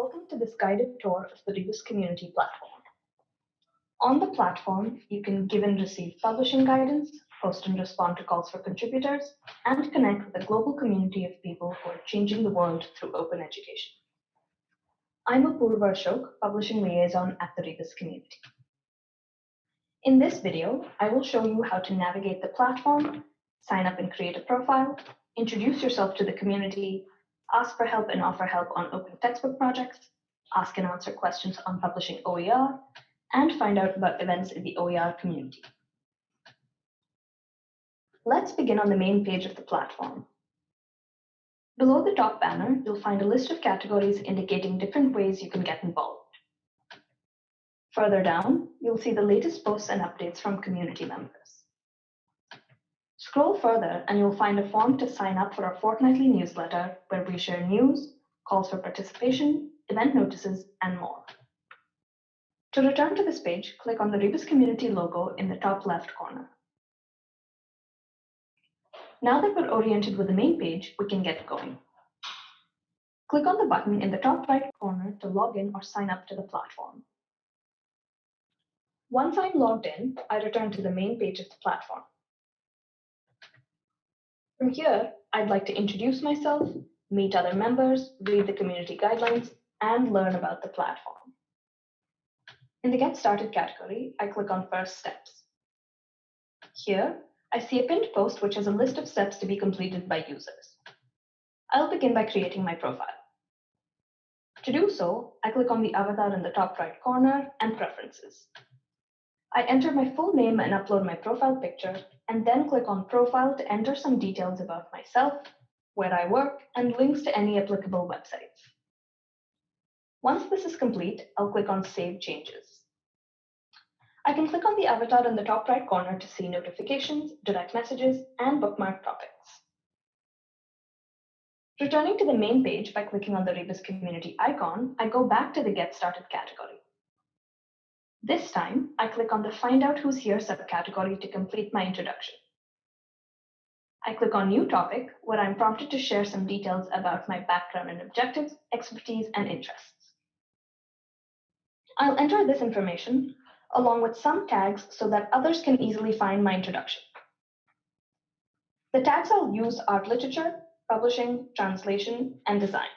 Welcome to this guided tour of the Rebus Community Platform. On the platform, you can give and receive publishing guidance, post and respond to calls for contributors, and connect with a global community of people who are changing the world through open education. I'm Apurva Ashok, Publishing Liaison at the Rebus community. In this video, I will show you how to navigate the platform, sign up and create a profile, introduce yourself to the community, ask for help and offer help on open textbook projects, ask and answer questions on publishing OER, and find out about events in the OER community. Let's begin on the main page of the platform. Below the top banner, you'll find a list of categories indicating different ways you can get involved. Further down, you'll see the latest posts and updates from community members. Scroll further and you'll find a form to sign up for our fortnightly newsletter where we share news, calls for participation, event notices, and more. To return to this page, click on the Rebus Community logo in the top left corner. Now that we're oriented with the main page, we can get going. Click on the button in the top right corner to log in or sign up to the platform. Once I'm logged in, I return to the main page of the platform. From here, I'd like to introduce myself, meet other members, read the community guidelines, and learn about the platform. In the Get Started category, I click on First Steps. Here, I see a pinned post which has a list of steps to be completed by users. I'll begin by creating my profile. To do so, I click on the avatar in the top right corner and Preferences. I enter my full name and upload my profile picture, and then click on Profile to enter some details about myself, where I work, and links to any applicable websites. Once this is complete, I'll click on Save Changes. I can click on the avatar in the top right corner to see notifications, direct messages, and bookmark topics. Returning to the main page by clicking on the Rebus community icon, I go back to the Get Started category. This time, I click on the Find Out Who's Here subcategory to complete my introduction. I click on New Topic, where I'm prompted to share some details about my background and objectives, expertise, and interests. I'll enter this information along with some tags so that others can easily find my introduction. The tags I'll use are literature, publishing, translation, and design.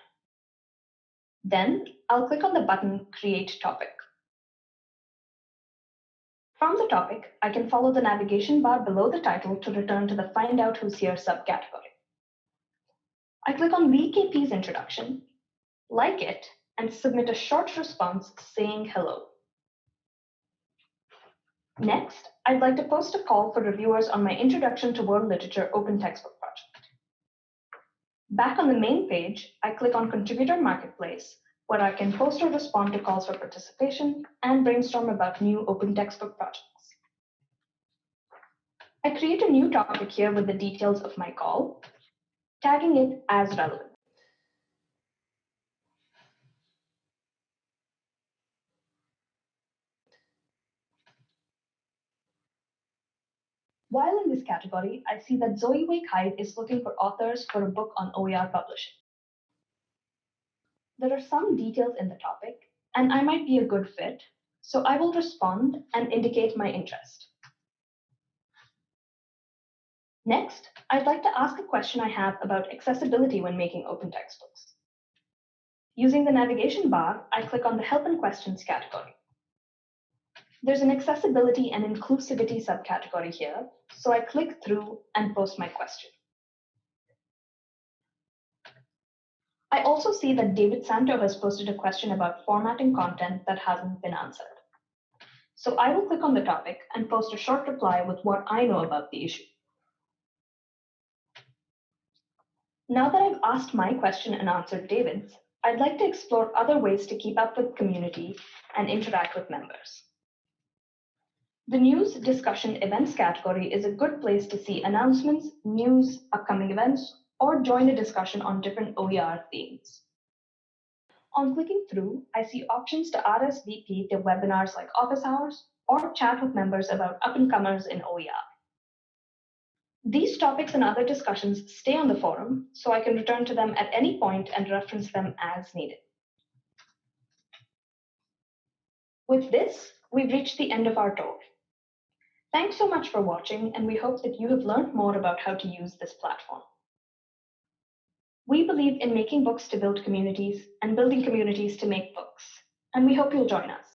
Then I'll click on the button Create Topic. From the topic, I can follow the navigation bar below the title to return to the Find Out Who's Here subcategory. I click on VKP's introduction, like it, and submit a short response saying hello. Next, I'd like to post a call for reviewers on my Introduction to World Literature Open Textbook project. Back on the main page, I click on Contributor Marketplace where I can post or respond to calls for participation and brainstorm about new open textbook projects. I create a new topic here with the details of my call, tagging it as relevant. While in this category, I see that Zoe Wake Hyde is looking for authors for a book on OER publishing there are some details in the topic, and I might be a good fit, so I will respond and indicate my interest. Next, I'd like to ask a question I have about accessibility when making open textbooks. Using the navigation bar, I click on the Help and Questions category. There's an accessibility and inclusivity subcategory here, so I click through and post my question. I also see that David Santo has posted a question about formatting content that hasn't been answered. So I will click on the topic and post a short reply with what I know about the issue. Now that I've asked my question and answered David's, I'd like to explore other ways to keep up with community and interact with members. The news, discussion, events category is a good place to see announcements, news, upcoming events, or join a discussion on different OER themes. On clicking through, I see options to RSVP to webinars like office hours or chat with members about up-and-comers in OER. These topics and other discussions stay on the forum, so I can return to them at any point and reference them as needed. With this, we've reached the end of our tour. Thanks so much for watching, and we hope that you have learned more about how to use this platform. We believe in making books to build communities and building communities to make books, and we hope you'll join us.